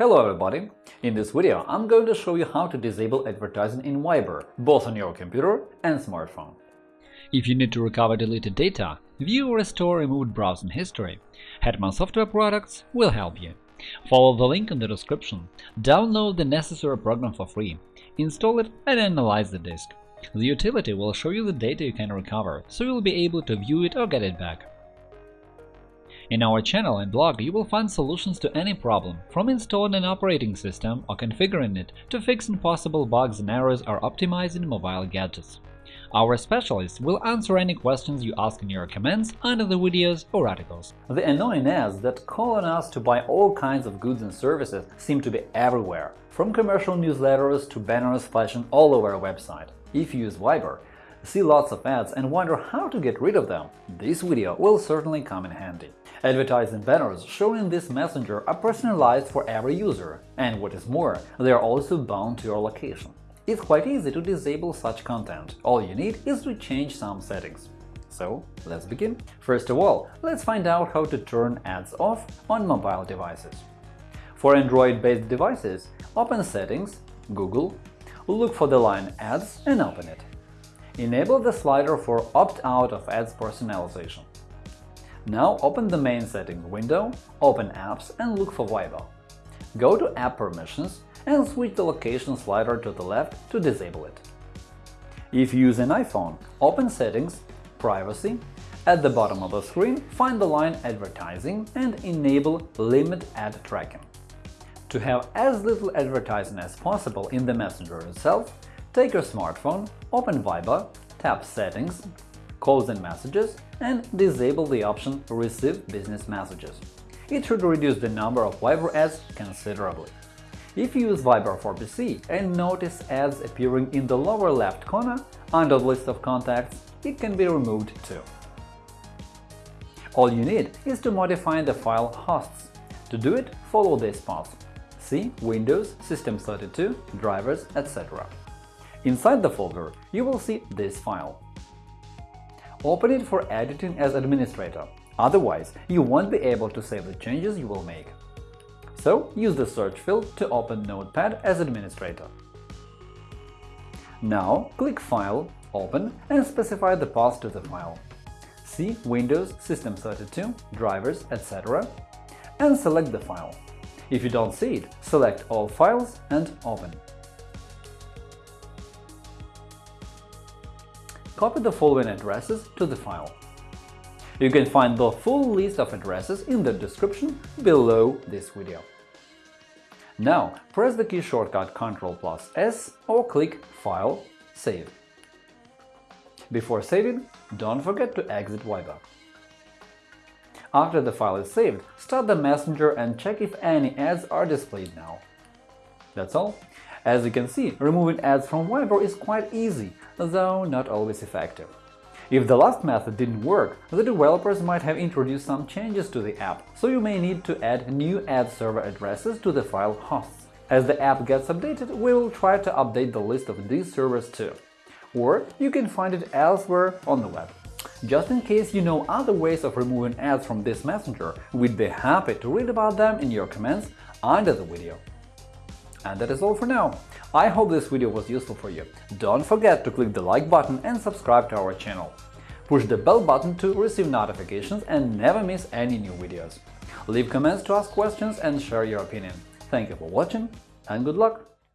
Hello everybody! In this video I'm going to show you how to disable advertising in Viber, both on your computer and smartphone. If you need to recover deleted data, view or restore removed browsing history, Hetman Software Products will help you. Follow the link in the description, download the necessary program for free, install it and analyze the disk. The utility will show you the data you can recover, so you'll be able to view it or get it back. In our channel and blog you will find solutions to any problem, from installing an operating system or configuring it to fixing possible bugs and errors or optimizing mobile gadgets. Our specialists will answer any questions you ask in your comments under the videos or articles. The annoying ads that call on us to buy all kinds of goods and services seem to be everywhere, from commercial newsletters to banners flashing all over our website. If you use Viber, see lots of ads and wonder how to get rid of them, this video will certainly come in handy. Advertising banners shown in this messenger are personalized for every user, and what is more, they are also bound to your location. It's quite easy to disable such content, all you need is to change some settings. So, let's begin. First of all, let's find out how to turn ads off on mobile devices. For Android-based devices, open Settings, Google, look for the line Ads and open it. Enable the slider for Opt-out of ads personalization. Now open the main settings window, open Apps and look for Viber. Go to App Permissions and switch the location slider to the left to disable it. If you use an iPhone, open Settings, Privacy, at the bottom of the screen find the line Advertising and enable Limit Ad Tracking. To have as little advertising as possible in the messenger itself, take your smartphone, open Viber, tap Settings, calls and messages, and disable the option Receive business messages. It should reduce the number of Viber ads considerably. If you use Viber for PC and notice ads appearing in the lower left corner under the list of contacts, it can be removed too. All you need is to modify the file hosts. To do it, follow this path. C Windows, System32, drivers, etc. Inside the folder, you will see this file. Open it for editing as administrator, otherwise you won't be able to save the changes you will make. So use the search field to open Notepad as administrator. Now click File, Open and specify the path to the file. C Windows, System32, drivers, etc. and select the file. If you don't see it, select All files and Open. Copy the following addresses to the file. You can find the full list of addresses in the description below this video. Now press the key shortcut Ctrl plus S or click File, Save. Before saving, don't forget to exit Viber. After the file is saved, start the messenger and check if any ads are displayed now. That's all. As you can see, removing ads from Viber is quite easy, though not always effective. If the last method didn't work, the developers might have introduced some changes to the app, so you may need to add new ad server addresses to the file hosts. As the app gets updated, we will try to update the list of these servers too. Or you can find it elsewhere on the web. Just in case you know other ways of removing ads from this messenger, we'd be happy to read about them in your comments under the video. And that is all for now. I hope this video was useful for you. Don't forget to click the like button and subscribe to our channel. Push the bell button to receive notifications and never miss any new videos. Leave comments to ask questions and share your opinion. Thank you for watching and good luck!